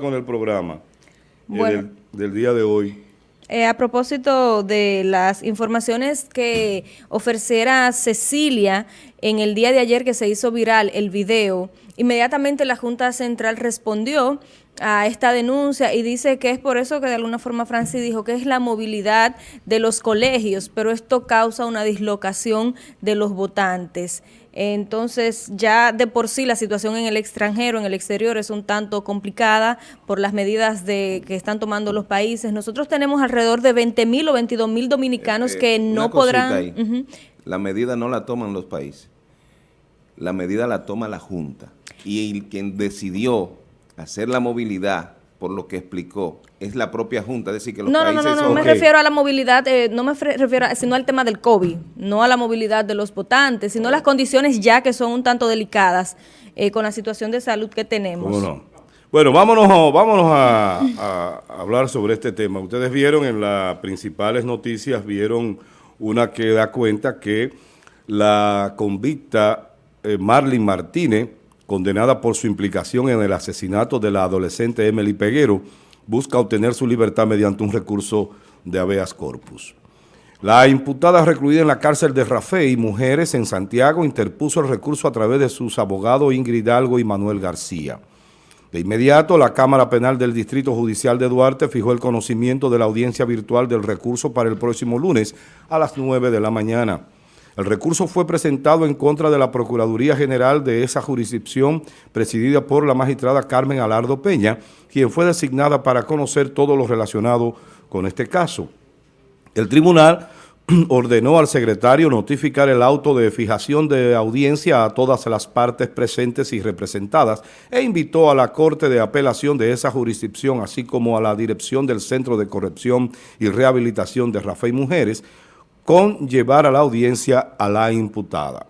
con el programa eh, del, día de hoy. Eh, a propósito de las informaciones que ofreciera Cecilia en el día de ayer que se hizo viral el video, inmediatamente la Junta Central respondió a esta denuncia y dice que es por eso que de alguna forma Francis dijo que es la movilidad de los colegios, pero esto causa una dislocación de los votantes. Entonces, ya de por sí la situación en el extranjero, en el exterior, es un tanto complicada por las medidas de que están tomando los países. Nosotros tenemos alrededor de 20 mil o 22 mil dominicanos eh, que no podrán... La medida no la toman los países, la medida la toma la Junta. Y quien decidió hacer la movilidad por lo que explicó, es la propia Junta, decir, que los no, países... No, no, no, no me refiero a la movilidad, eh, no me refiero, sino al tema del COVID, no a la movilidad de los votantes, sino las condiciones ya que son un tanto delicadas eh, con la situación de salud que tenemos. Bueno, vámonos, vámonos a, a, hablar sobre este tema. Ustedes vieron en las principales noticias, vieron una que da cuenta que la convicta eh, Marlene Martínez, condenada por su implicación en el asesinato de la adolescente Emily Peguero, busca obtener su libertad mediante un recurso de habeas corpus. La imputada recluida en la cárcel de Rafael y Mujeres en Santiago interpuso el recurso a través de sus abogados Ingrid Hidalgo y Manuel García. De inmediato, la Cámara Penal del Distrito Judicial de Duarte fijó el conocimiento de la audiencia virtual del recurso para el próximo lunes a las 9 de la mañana. El recurso fue presentado en contra de la Procuraduría General de esa jurisdicción presidida por la magistrada Carmen Alardo Peña, quien fue designada para conocer todo lo relacionado con este caso. El tribunal ordenó al secretario notificar el auto de fijación de audiencia a todas las partes presentes y representadas e invitó a la Corte de Apelación de esa jurisdicción, así como a la Dirección del Centro de Corrección y Rehabilitación de Rafael Mujeres, con llevar a la audiencia a la imputada.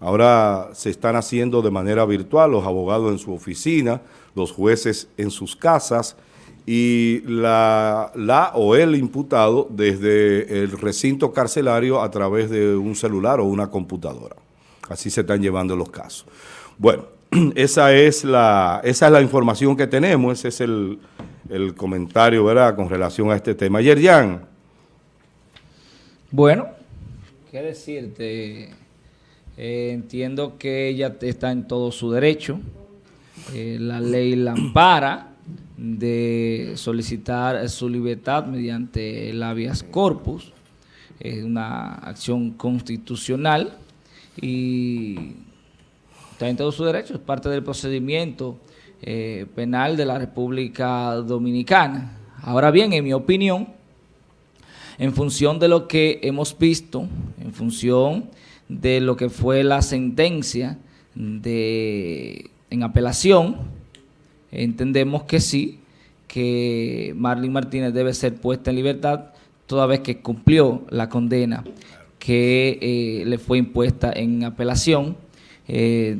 Ahora se están haciendo de manera virtual los abogados en su oficina, los jueces en sus casas y la, la o el imputado desde el recinto carcelario a través de un celular o una computadora. Así se están llevando los casos. Bueno, esa es la, esa es la información que tenemos, ese es el, el comentario, ¿verdad?, con relación a este tema. Yerjan, bueno, qué decirte, eh, entiendo que ella está en todo su derecho, eh, la ley la ampara de solicitar su libertad mediante el habeas corpus, es una acción constitucional y está en todo su derecho, es parte del procedimiento eh, penal de la República Dominicana. Ahora bien, en mi opinión, en función de lo que hemos visto, en función de lo que fue la sentencia de, en apelación, entendemos que sí, que Marlene Martínez debe ser puesta en libertad toda vez que cumplió la condena que eh, le fue impuesta en apelación. Eh,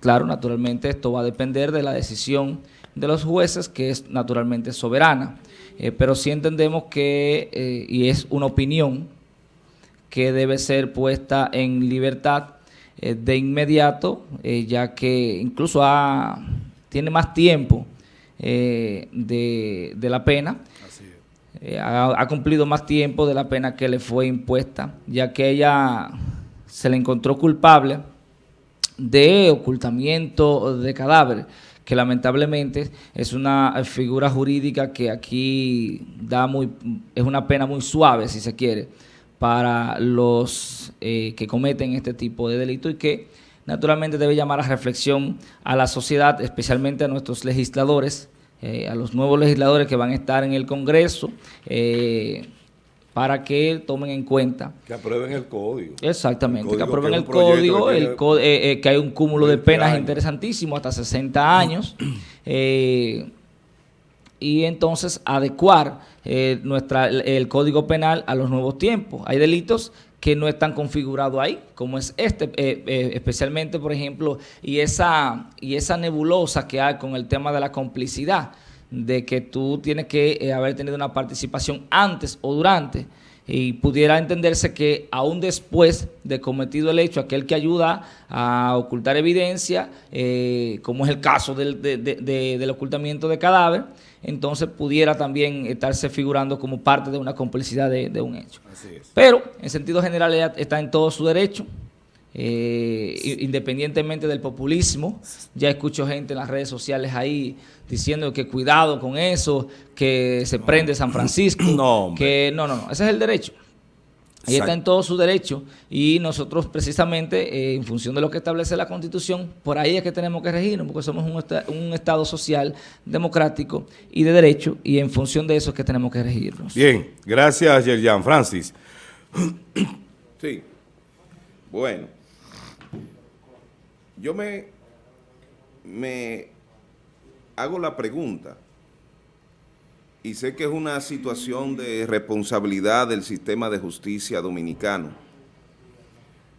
claro, naturalmente esto va a depender de la decisión de los jueces, que es naturalmente soberana. Eh, pero sí entendemos que, eh, y es una opinión, que debe ser puesta en libertad eh, de inmediato, ya que incluso ha, tiene más tiempo de, la pena. Ha, ha, cumplido más tiempo de la pena que le fue impuesta, ya que ella se le encontró culpable de ocultamiento de cadáveres que lamentablemente es una figura jurídica que aquí da muy es una pena muy suave, si se quiere, para los eh, que cometen este tipo de delito y que naturalmente debe llamar a reflexión a la sociedad, especialmente a nuestros legisladores, eh, a los nuevos legisladores que van a estar en el Congreso, eh, para que tomen en cuenta. Que aprueben el código. Exactamente, que aprueben el código, el eh, eh, que hay un cúmulo de penas interesantísimo, hasta 60 años, eh, y entonces adecuar nuestra, el código penal a los nuevos tiempos. Hay delitos que no están configurados ahí, como es este, especialmente, por ejemplo, y esa, y esa nebulosa que hay con el tema de la complicidad de que tú tienes que eh, haber tenido una participación antes o durante y pudiera entenderse que aún después de cometido el hecho, aquel que ayuda a ocultar evidencia, eh, como es el caso del, del ocultamiento de cadáver, entonces pudiera también estarse figurando como parte de una complicidad de, un hecho. Pero, en sentido general, ella está en todo su derecho, eh, independientemente del populismo. Ya escucho gente en las redes sociales ahí diciendo que cuidado con eso, que se prende San Francisco. No, que no, no, no, ese es el derecho. Ella está en todo su derecho y nosotros precisamente, eh, en función de lo que establece la Constitución, por ahí es que tenemos que regirnos, porque somos un, Estado social, democrático y de derecho, y en función de eso es que tenemos que regirnos. Bien, gracias, Yerjan. Francis. Sí. Bueno, yo me, me hago la pregunta, y sé que es una situación de responsabilidad del sistema de justicia dominicano,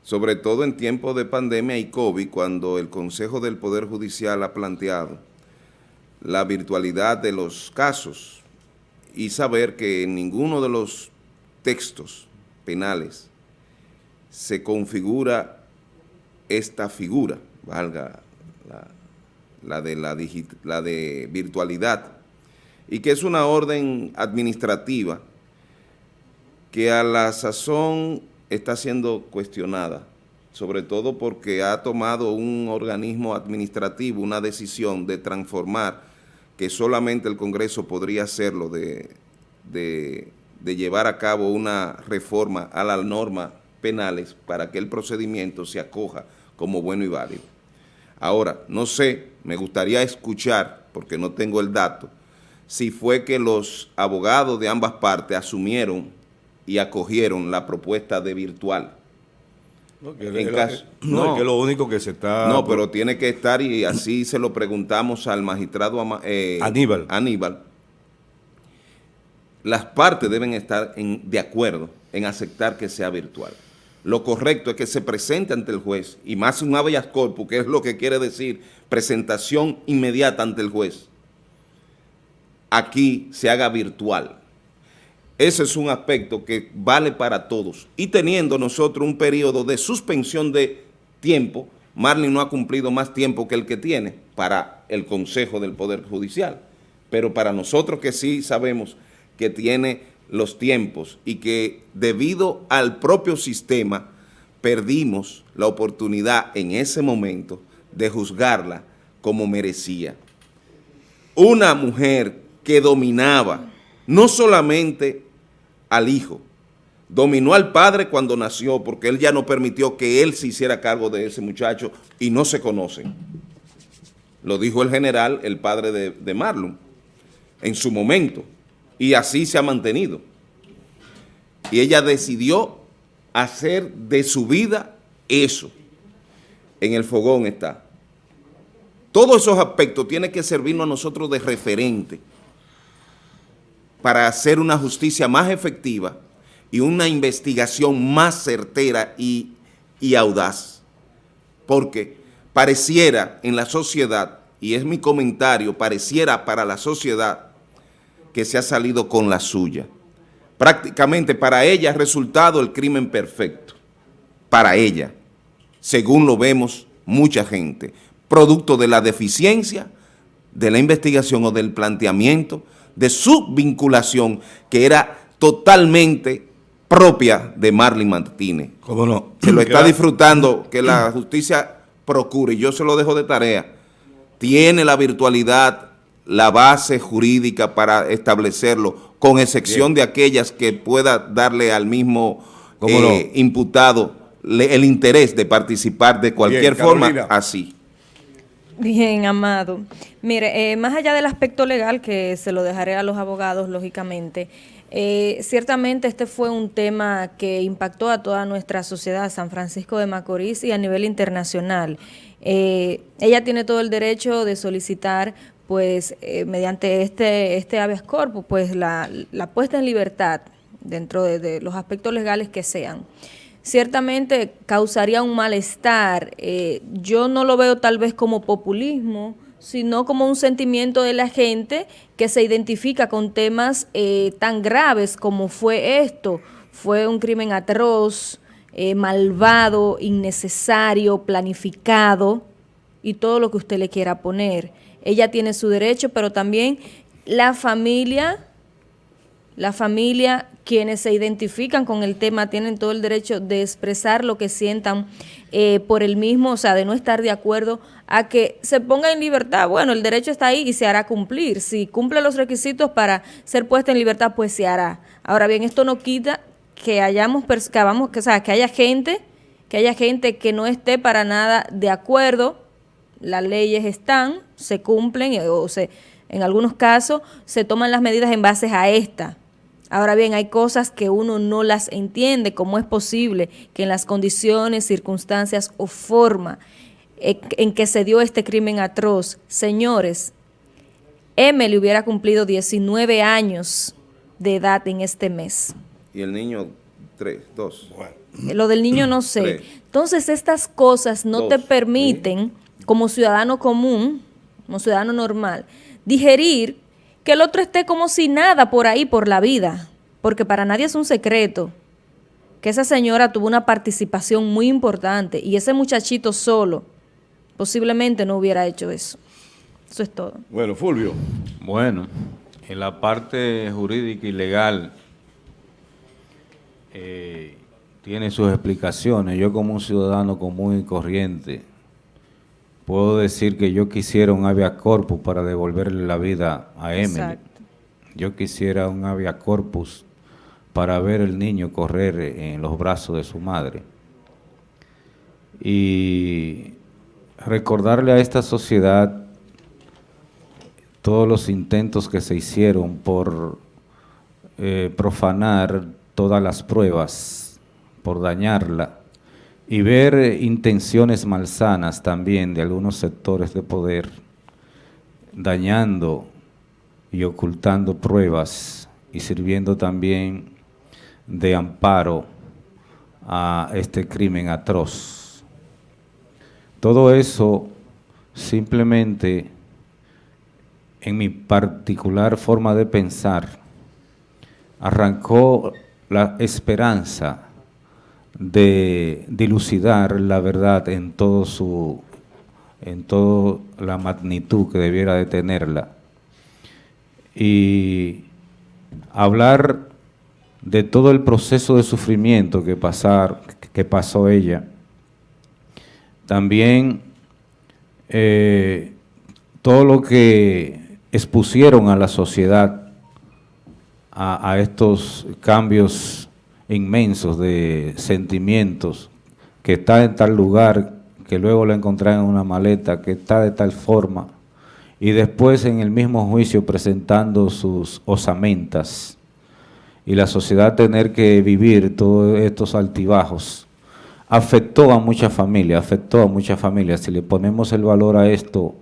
sobre todo en tiempos de pandemia y COVID, cuando el Consejo del Poder Judicial ha planteado la virtualidad de los casos y saber que en ninguno de los textos penales se configura esta figura, valga la, de, la, la de virtualidad, y que es una orden administrativa que a la sazón está siendo cuestionada, sobre todo porque ha tomado un organismo administrativo una decisión de transformar, que solamente el Congreso podría hacerlo, de, de llevar a cabo una reforma a las normas penales para que el procedimiento se acoja como bueno y válido. Ahora, no sé, me gustaría escuchar, porque no tengo el dato, si fue que los abogados de ambas partes asumieron y acogieron la propuesta de virtual. No, que, en caso, no, que lo único que se está... No, pero tiene que estar y así se lo preguntamos al magistrado eh, Aníbal. Aníbal. Las partes deben estar en, de acuerdo en aceptar que sea virtual. Lo correcto es que se presente ante el juez, y más un habeas corpus, que es lo que quiere decir presentación inmediata ante el juez aquí se haga virtual. Ese es un aspecto que vale para todos. Y teniendo nosotros un periodo de suspensión de tiempo, Marlin no ha cumplido más tiempo que el que tiene para el Consejo del Poder Judicial. Pero para nosotros que sí sabemos que tiene los tiempos y que debido al propio sistema perdimos la oportunidad en ese momento de juzgarla como merecía. Una mujer que dominaba no solamente al hijo, dominó al padre cuando nació porque él ya no permitió que él se hiciera cargo de ese muchacho y no se conocen. Lo dijo el general, el padre de, de Marlon, en su momento, y así se ha mantenido. Y ella decidió hacer de su vida eso. En el fogón está. Todos esos aspectos tienen que servirnos a nosotros de referente para hacer una justicia más efectiva y una investigación más certera y, audaz. Porque pareciera en la sociedad, y es mi comentario, pareciera para la sociedad que se ha salido con la suya. Prácticamente para ella ha resultado el crimen perfecto. Para ella, según lo vemos mucha gente, producto de la deficiencia de la investigación o del planteamiento de su vinculación, que era totalmente propia de Marlene Martínez. ¿Cómo no? Se lo está disfrutando, que la justicia procure, y yo se lo dejo de tarea, tiene la virtualidad, la base jurídica para establecerlo, con excepción de aquellas que pueda darle al mismo eh, imputado el interés de participar de cualquier forma, así. Bien, Amado. Mire, eh, más allá del aspecto legal, que se lo dejaré a los abogados, lógicamente, eh, ciertamente este fue un tema que impactó a toda nuestra sociedad, San Francisco de Macorís y a nivel internacional. Eh, ella tiene todo el derecho de solicitar, pues, mediante este, este habeas corpus, pues, la, puesta en libertad dentro de los aspectos legales que sean ciertamente causaría un malestar. Eh, yo no lo veo tal vez como populismo, sino como un sentimiento de la gente que se identifica con temas eh, tan graves como fue esto. fue un crimen atroz, eh, malvado, innecesario, planificado y todo lo que usted le quiera poner. Ella tiene su derecho, pero también la familia, la familia, quienes se identifican con el tema, tienen todo el derecho de expresar lo que sientan eh, por el mismo, o sea, de no estar de acuerdo a que se ponga en libertad. Bueno, el derecho está ahí y se hará cumplir. Si cumple los requisitos para ser puesta en libertad, pues se hará. Ahora bien, esto no quita que hayamos, que, que, o sea, que haya gente, que haya gente que no esté para nada de acuerdo, las leyes están, se cumplen, eh, o se, en algunos casos se toman las medidas en base a esta. Ahora bien, hay cosas que uno no las entiende, cómo es posible que en las condiciones, circunstancias o forma eh, en que se dio este crimen atroz, señores, Emily hubiera cumplido 19 años de edad en este mes y el niño tres, dos. Lo del niño no sé. Entonces estas cosas no te permiten, como ciudadano común, como ciudadano normal, digerir que el otro esté como si nada por ahí, por la vida. Porque para nadie es un secreto que esa señora tuvo una participación muy importante y ese muchachito solo posiblemente no hubiera hecho eso. Eso es todo. Bueno, Fulvio. Bueno, en la parte jurídica y legal eh, tiene sus explicaciones. Yo como un ciudadano común y corriente puedo decir que yo quisiera un avia corpus para devolverle la vida a Emily. Yo quisiera un avia corpus para ver el niño correr en los brazos de su madre. Y recordarle a esta sociedad todos los intentos que se hicieron por eh, profanar todas las pruebas por dañarla y ver intenciones malsanas también de algunos sectores de poder dañando y ocultando pruebas y sirviendo también de amparo a este crimen atroz. Todo eso simplemente en mi particular forma de pensar arrancó la esperanza de dilucidar la verdad en todo su en toda la magnitud que debiera de tenerla y hablar de todo el proceso de sufrimiento que, pasar, que pasó ella. También eh, todo lo que expusieron a la sociedad a, estos cambios inmensos de sentimientos, que está en tal lugar, que luego lo encontraron en una maleta, que está de tal forma, y después en el mismo juicio presentando sus osamentas, y la sociedad tener que vivir todos estos altibajos, afectó a muchas familias, afectó a muchas familias. Si le ponemos el valor a esto,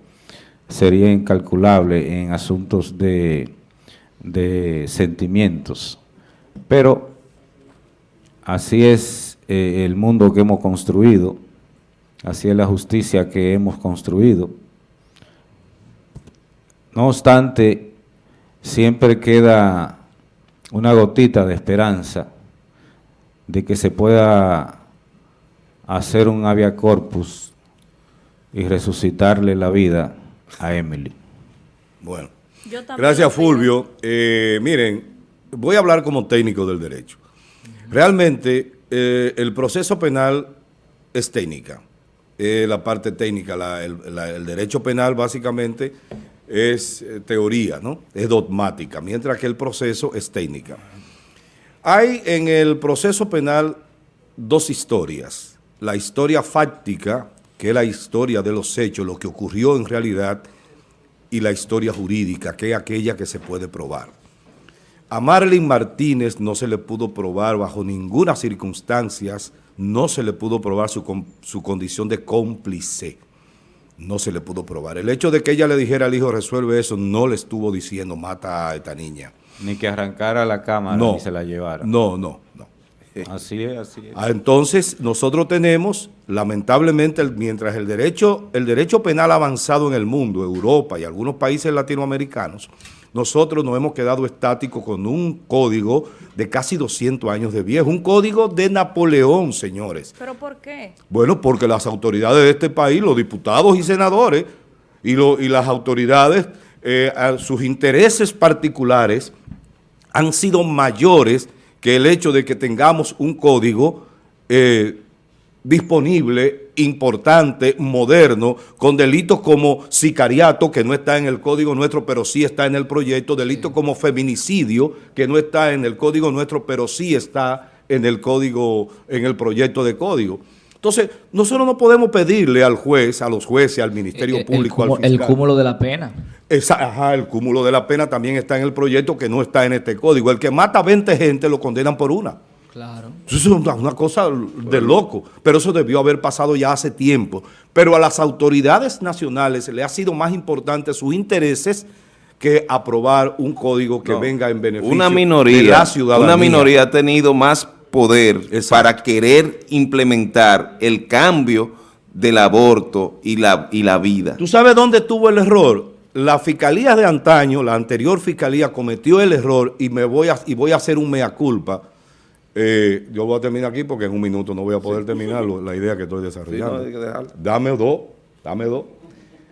sería incalculable en asuntos de de sentimientos. Pero así es eh, el mundo que hemos construido, así es la justicia que hemos construido. No obstante, siempre queda una gotita de esperanza de que se pueda hacer un avia corpus y resucitarle la vida a Emily. Bueno. Gracias, Fulvio. Eh, miren, voy a hablar como técnico del derecho. Realmente, eh, el proceso penal es técnica. la parte técnica, el, derecho penal básicamente es eh, teoría, ¿no? Es dogmática, mientras que el proceso es técnica. Hay en el proceso penal dos historias. La historia fáctica, que es la historia de los hechos, lo que ocurrió en realidad, y la historia jurídica, que es aquella que se puede probar. A Marlene Martínez no se le pudo probar bajo ninguna circunstancia, no se le pudo probar su, su condición de cómplice. No se le pudo probar. El hecho de que ella le dijera al hijo resuelve eso, no le estuvo diciendo mata a esta niña. Ni que arrancara la cámara no, ni se la llevara. No, no, no. Así es, así es. Ah, Entonces, nosotros tenemos, lamentablemente, mientras el derecho, el derecho penal ha avanzado en el mundo, Europa y algunos países latinoamericanos, nosotros nos hemos quedado estáticos con un código de casi 200 años de viejo, un código de Napoleón, señores. ¿Pero por qué? Bueno, porque las autoridades de este país, los diputados y senadores, y, lo- y las autoridades, eh, a sus intereses particulares han sido mayores que el hecho de que tengamos un código eh, disponible, importante, moderno, con delitos como sicariato, que no está en el código nuestro, pero sí está en el proyecto, delitos como feminicidio, que no está en el código nuestro, pero sí está en el código, en el proyecto de código. Entonces, nosotros no podemos pedirle al juez, a los jueces, al Ministerio Eh, El- Público, el, al cúmulo- el fiscal. cúmulo de la pena. Esa- ajá, el cúmulo de la pena también está en el proyecto que no está en este código. El que mata a 20 gente lo condenan por una. Claro. Eso es una, cosa de loco, pero eso debió haber pasado ya hace tiempo. Pero a las autoridades nacionales le ha sido más importante sus intereses que aprobar un código que No. venga en beneficio una de minoría, la ciudadanía. Una minoría ha tenido más poder Exacto. para querer implementar el cambio del aborto y la, y la vida. ¿Tú sabes dónde estuvo el error? La fiscalía de antaño, la anterior fiscalía cometió el error y me voy a, y voy a hacer un mea culpa. Eh, yo voy a terminar aquí porque en un minuto no voy a poder terminar lo- la idea que estoy desarrollando. Sí, no, que dame dos, dame dos.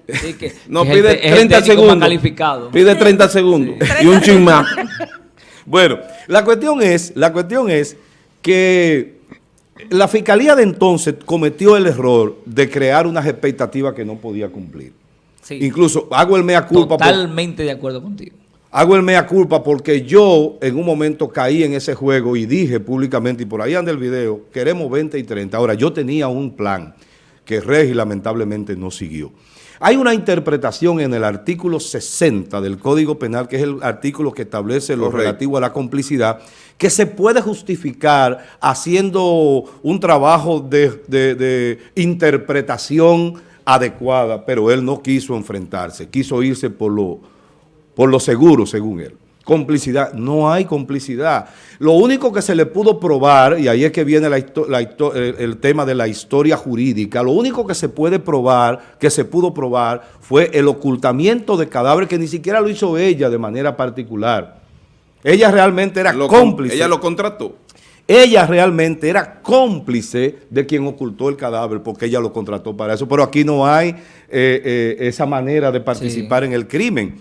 Sí, que- No, que es el pide el 30 técnico más segundos. calificado. Pide 30 segundos y un chin más. Bueno, la cuestión es, la cuestión es que la fiscalía de entonces cometió el error de crear unas expectativas que no podía cumplir. Sí, Incluso hago el mea culpa por- totalmente de acuerdo contigo. Hago el mea culpa porque yo en un momento caí en ese juego y dije públicamente, y por ahí anda el video, queremos 20 y 30. Ahora, yo tenía un plan que Regi lamentablemente no siguió. Hay una interpretación en el artículo 60 del Código Penal, que es el artículo que establece lo Correcto. relativo a la complicidad, que se puede justificar haciendo un trabajo de, de- de interpretación adecuada, pero él no quiso enfrentarse, quiso irse por lo, por lo seguro, según él. Complicidad, no hay complicidad. Lo único que se le pudo probar, y ahí es que viene la la el, el tema de la historia jurídica, lo único que se puede probar, que se pudo probar, fue el ocultamiento de cadáver que ni siquiera lo hizo ella de manera particular. Ella realmente era Lo cómplice. Ella lo contrató. Ella realmente era cómplice de quien ocultó el cadáver porque ella lo contrató para eso. Pero aquí no hay eh, eh, esa manera de participar en el crimen.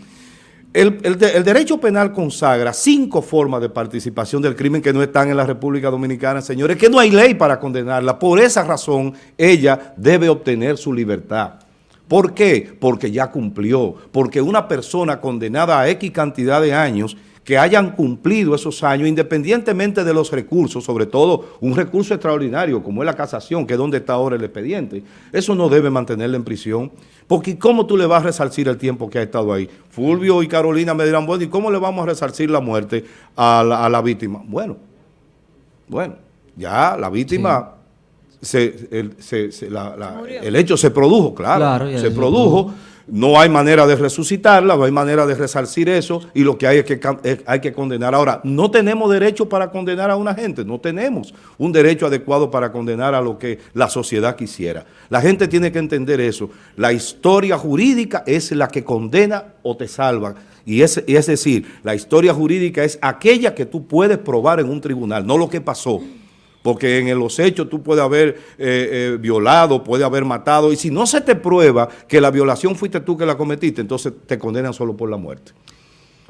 El, el de- el derecho penal consagra cinco formas de participación del crimen que no están en la República Dominicana, señores, que no hay ley para condenarla. Por esa razón, ella debe obtener su libertad. ¿Por qué? Porque ya cumplió. Porque una persona condenada a X cantidad de años que hayan cumplido esos años, independientemente de los recursos, sobre todo un recurso extraordinario como es la casación, que es donde está ahora el expediente, eso no debe mantenerla en prisión. Porque ¿cómo tú le vas a resarcir el tiempo que ha estado ahí? Fulvio y Carolina me dirán, bueno, ¿y cómo le vamos a resarcir la muerte a la, a la víctima? Bueno, bueno, ya la víctima, se- el, se- se- la- la- Murió. el hecho se produjo, claro, Claro, ya se se produjo. No hay manera de resucitarla, no hay manera de resarcir eso y lo que hay es que hay que condenar. Ahora, no tenemos derecho para condenar a una gente, no tenemos un derecho adecuado para condenar a lo que la sociedad quisiera. La gente tiene que entender eso. La historia jurídica es la que condena o te salva. Y es, y es decir, la historia jurídica es aquella que tú puedes probar en un tribunal, no lo que pasó. Porque en los hechos tú puedes haber eh, eh, violado, puedes haber matado, y si no se te prueba que la violación fuiste tú que la cometiste, entonces te condenan solo por la muerte.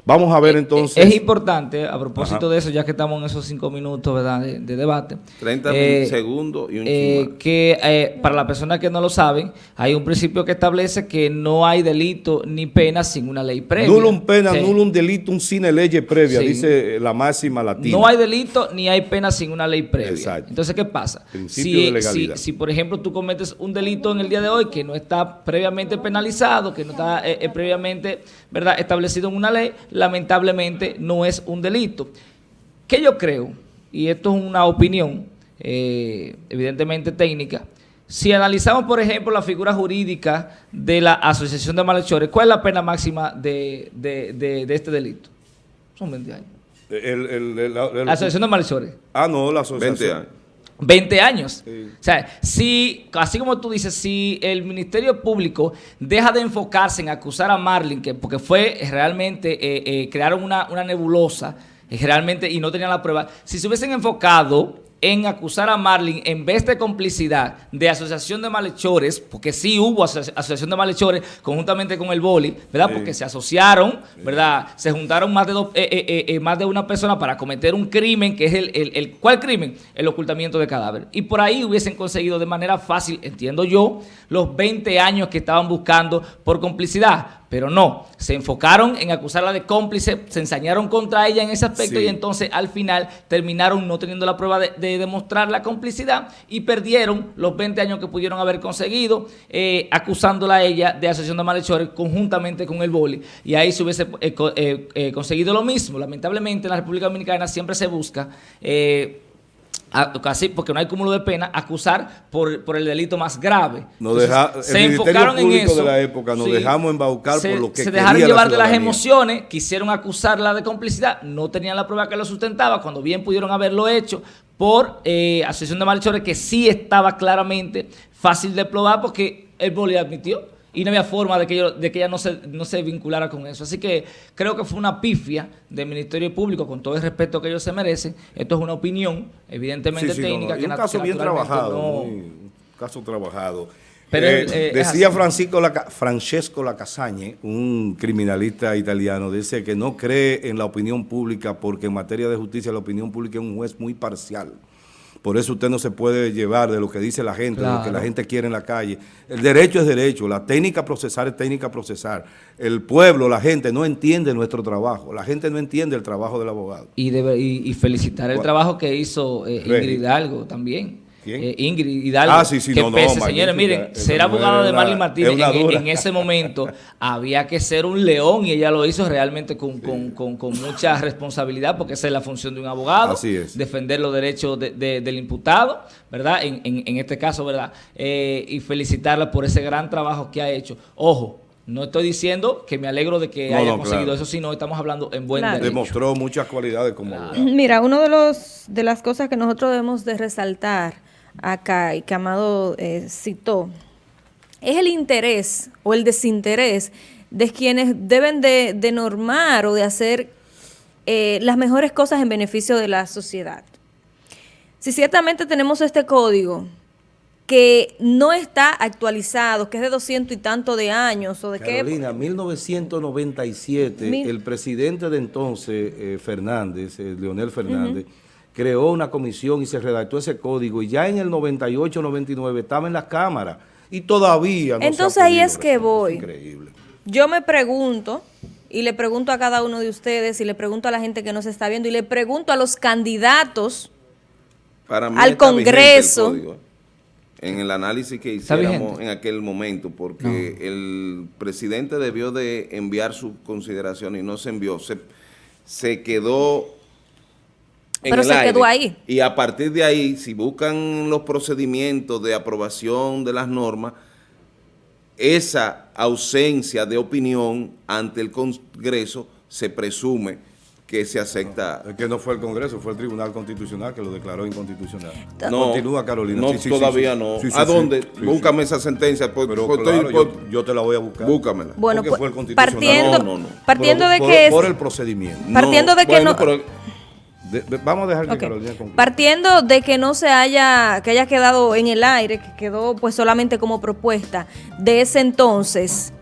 Vamos a ver entonces... Es importante, a propósito Ajá. de eso, ya que estamos en esos cinco minutos ¿verdad? De, de debate. 30 eh, segundos y un eh, que eh, para las personas que no lo saben, hay un principio que establece que no hay delito ni pena sin una ley previa. Nullum pena, Sí. nullum delito, sine leye previa, Sí. dice la máxima latina. No hay delito ni hay pena sin una ley previa. Exacto. Entonces, ¿qué pasa? Principio de legalidad. Si, si, por ejemplo, tú cometes un delito en el día de hoy que no está previamente penalizado, que no está eh, eh, previamente ¿verdad? establecido en una ley, lamentablemente no es un delito. ¿Qué yo creo? Y esto es una opinión, eh, evidentemente técnica. Si analizamos, por ejemplo, la figura jurídica de la asociación de malhechores, ¿cuál es la pena máxima de, de- de- de este delito? Son 20 años. El, el- el- la- el- La Asociación de Malhechores. ah, no, la asociación. 20 años. 20 años. Sí. O sea, si, así como tú dices, si el Ministerio Público deja de enfocarse en acusar a Marlin, que porque fue realmente, eh, eh, crearon una, una nebulosa, eh, realmente, y no tenían la prueba, si se hubiesen enfocado en acusar a Marlin en vez de complicidad de asociación de malhechores, porque sí hubo aso- asociación de malhechores conjuntamente con el boli, ¿verdad? Sí. Porque se asociaron, ¿verdad? Se juntaron más de, dos- eh, eh, eh, eh, más de una persona para cometer un crimen, que es el, el, el- ¿cuál crimen? El ocultamiento de cadáver. Y por ahí hubiesen conseguido de manera fácil, entiendo yo, los 20 años que estaban buscando por complicidad. Pero no, se enfocaron en acusarla de cómplice, se ensañaron contra ella en ese aspecto Sí. y entonces al final terminaron no teniendo la prueba de, de demostrar la complicidad y perdieron los 20 años que pudieron haber conseguido eh, acusándola a ella de asociación de malhechores conjuntamente con el boli. Y ahí se hubiese eh, eh, eh, conseguido lo mismo. Lamentablemente en la República Dominicana siempre se busca... a- casi porque no hay cúmulo de pena, acusar por, por el delito más grave. Nos Entonces, deja- el se enfocaron en eso. de la época, nos dejamos embaucar se, por lo que Se dejaron la llevar de las emociones, quisieron acusarla de complicidad, no tenían la prueba que lo sustentaba, cuando bien pudieron haberlo hecho por eh, asociación de malhechores, que sí estaba claramente fácil de probar porque el boli admitió y no había forma de que, yo- de que ella no se, no se vinculara con eso. Así que creo que fue una pifia del Ministerio Público, con todo el respeto que ellos se merecen. Esto es una opinión, evidentemente Sí, sí, no, técnica. no. Y que un caso que bien trabajado, no- muy- un caso trabajado. Pero, Eh, eh, decía. Francisco Laca- Francesco Lacasagne, un criminalista italiano, dice que no cree en la opinión pública porque en materia de justicia la opinión pública es un juez muy parcial. Por eso usted no se puede llevar de lo que dice la gente, de lo que la gente quiere en la calle. El derecho es derecho, la técnica procesar es técnica procesar. El pueblo, la gente no entiende nuestro trabajo, la gente no entiende el trabajo del abogado. Y, debe- y, y felicitar el trabajo que hizo eh. Ingrid Hidalgo también. ¿Quién? Eh, Ingrid Hidalgo. Ah, sí, sí, que no, no, pese, magnífica. señores, miren, ser es de una- Marlene Martínez es una en, en ese momento había que ser un león y ella lo hizo realmente con, con- con- con mucha responsabilidad porque esa es la función de un abogado. Así es. Defender los derechos de- de- del imputado, ¿verdad? En, en- en este caso, ¿verdad? Eh, y felicitarla por ese gran trabajo que ha hecho. Ojo. No estoy diciendo que me alegro de que No, haya no, conseguido claro. eso, sino estamos hablando en buen Claro. derecho. Demostró muchas cualidades como. Mira, uno de los de las cosas que nosotros debemos de resaltar acá y que Amado eh, citó es el interés o el desinterés de quienes deben de, de normar o de hacer eh, las mejores cosas en beneficio de la sociedad. Si ciertamente tenemos este código que no está actualizado, que es de doscientos y tanto de años o de qué Carolina, 1997, Mil- el presidente de entonces, eh, Fernández, Leonel Fernández, creó una comisión y se redactó ese código y ya en el 98, 99 estaba en la Cámara y todavía no se ha Entonces ahí es que voy. Increíble. Yo me pregunto, y le pregunto a cada uno de ustedes, y le pregunto a la gente que nos está viendo, y le pregunto a los candidatos, Para mí Al el Congreso. código, en el análisis que hiciéramos en aquel momento, porque el presidente debió de enviar su consideración y no se envió, se, se quedó en Pero el se aire. quedó ahí. Y a partir de ahí, si buscan los procedimientos de aprobación de las normas, esa ausencia de opinión ante el Congreso se presume que se acepta Es que no fue el Congreso, fue el Tribunal Constitucional que lo declaró inconstitucional. No, Continúa, Carolina. No, Sí, sí, todavía sí. no. Sí, sí, ¿A dónde? Sí, sí. Búscame esa sentencia. Pues, Pero pues, claro, estoy- yo, pues, yo te la voy a buscar. búscamela. bueno, Porque pues, fue el Constitucional. partiendo, No, no, no. partiendo Por- de por- que es- Por el procedimiento. partiendo de que bueno, no- pero De- de- vamos a dejar que Ok. Carolina concluya. Partiendo de que no se haya, que haya quedado en el aire, que quedó pues solamente como propuesta de ese entonces,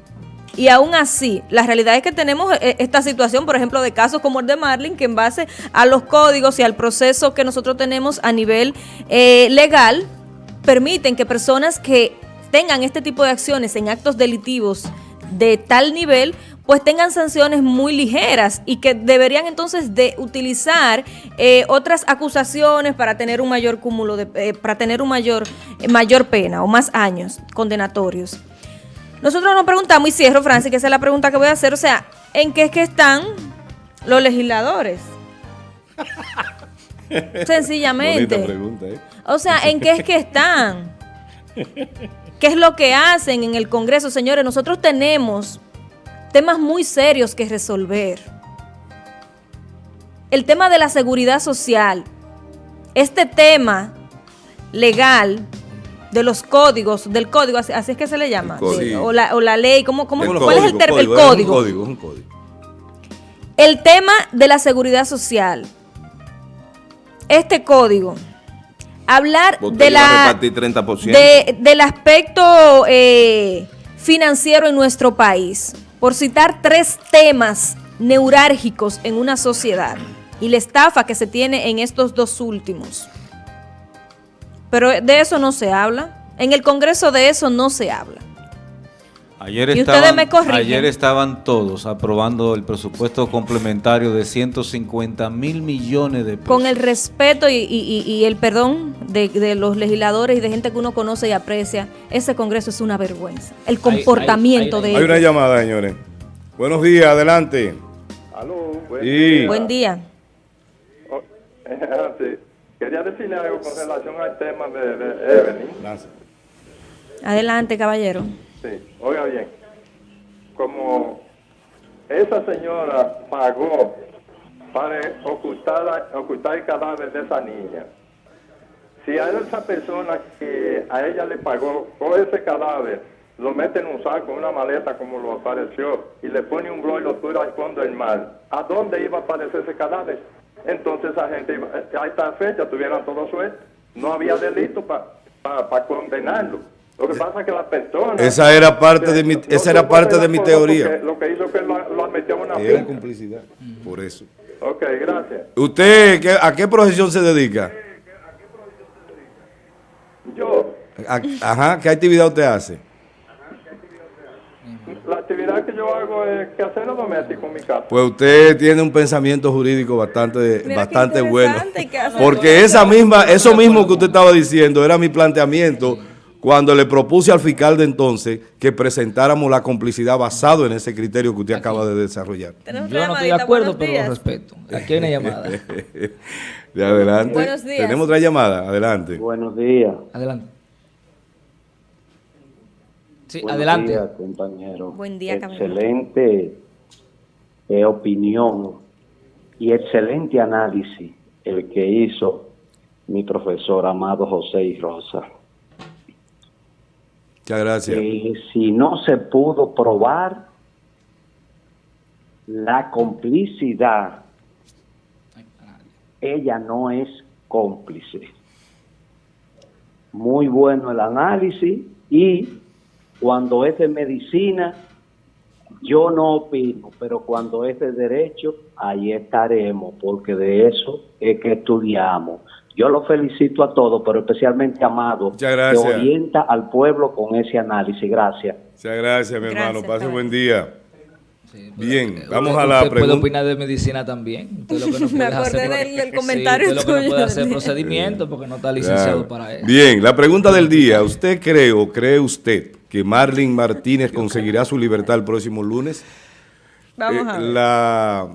y aún así, la realidad es que tenemos eh, esta situación, por ejemplo, de casos como el de Marlin, que en base a los códigos y al proceso que nosotros tenemos a nivel eh, legal, permiten que personas que tengan este tipo de acciones en actos delitivos de tal nivel, pues tengan sanciones muy ligeras y que deberían entonces de utilizar eh, otras acusaciones para tener un mayor cúmulo de, eh, para tener un mayor, eh, mayor pena o más años condenatorios. Nosotros nos preguntamos, y cierro, Francis, que esa es la pregunta que voy a hacer, o sea, ¿en qué es que están los legisladores? Sencillamente. Pregunta, ¿eh? O sea, ¿en qué es que están? ¿Qué es lo que hacen en el Congreso? Señores, nosotros tenemos temas muy serios que resolver. el tema de la seguridad social. Este tema legal de los códigos, del código, así, así es que se le llama, o, la, o la ley, ¿cómo, cómo, ¿cuál es el término? El un código. un. El tema de la seguridad social. Este código. Hablar de la, repartir 30%. de- del aspecto eh, financiero en nuestro país, por citar tres temas neurálgicos en una sociedad y la estafa que se tiene en estos dos últimos. Pero de eso no se habla. En el Congreso de eso no se habla. Ayer Y ustedes estaban, me corrigen. ayer estaban todos aprobando el presupuesto complementario de 150 mil millones de pesos. Con el respeto y, y- y- y el perdón de, de los legisladores y de gente que uno conoce y aprecia, ese Congreso es una vergüenza. El comportamiento hay- de Hay ellos. una llamada, señores. Buenos días, adelante. Aló, buen Sí. día. Buen día. Oh, sí. Quería decirle algo con relación al tema de, de Evelyn. Adelante, caballero. Oiga bien. Como esa señora pagó para ocultar, ocultar el cadáver de esa niña, si a esa persona que a ella le pagó por ese cadáver, lo mete en un saco, una maleta como lo apareció, y le pone un blog y lo tira al fondo del mar, ¿a dónde iba a aparecer ese cadáver? Entonces esa gente, iba, a esta fecha tuvieran todo suelto. No había delito para condenarlo. Lo que pasa es que la persona... Esa era parte de mi- esa era parte de mi teoría. Lo que hizo que lo, lo metió en una Era complicidad. Por eso. Ok, gracias. ¿Usted qué- a qué profesión se dedica? Yo, A- ajá, ¿qué actividad usted hace? la actividad que yo hago es quehaceres domésticos en mi casa. Pues usted tiene un pensamiento jurídico bastante, bastante bueno. que Porque esa misma, eso mismo que usted estaba diciendo era mi planteamiento cuando le propuse al fiscal de entonces que presentáramos la complicidad basado en ese criterio que usted acaba de desarrollar. Yo no estoy de acuerdo, pero lo respeto. Aquí hay una llamada. De adelante. Buenos días. Tenemos otra llamada, adelante. Buenos días. Adelante. Sí, Buenos adelante. días, compañero. Buen día. Excelente eh, opinión y excelente análisis el que hizo mi profesor amado José y Rosa. Muchas gracias. Eh, si no se pudo probar la complicidad, ella no es cómplice. Muy bueno el análisis y cuando es de medicina, yo no opino, pero cuando es de derecho, ahí estaremos, porque de eso es que estudiamos. Yo lo felicito a todos, pero especialmente a Amado, gracias. que orienta al pueblo con ese análisis. Gracias. Muchas gracias, mi Gracias, hermano. Pase caballero. buen día. Sí, Bien, usted- vamos a la puede pregunta. opinar de medicina también. Usted lo que no Me puede acordé del- Sí, comentario usted lo que no puede hacer procedimiento porque no está licenciado Claro. para eso. Bien, la pregunta del día. ¿Usted cree o cree usted que Marlene Martínez conseguirá su libertad el próximo lunes? Vamos Eh, a ver. la,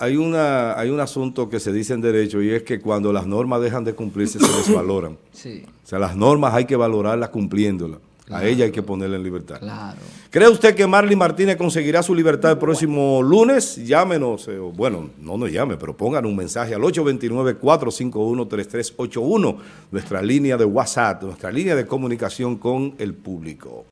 hay, una, hay un asunto que se dice en derecho y es que cuando las normas dejan de cumplirse se desvaloran. Sí, O sea, las normas hay que valorarlas cumpliéndolas. A ella hay que ponerla en libertad. claro. ¿Cree usted que Marlene Martínez conseguirá su libertad el próximo lunes? Llámenos, eh, bueno, no nos llame, pero pongan un mensaje al 829-451-3381, nuestra línea de WhatsApp, nuestra línea de comunicación con el público.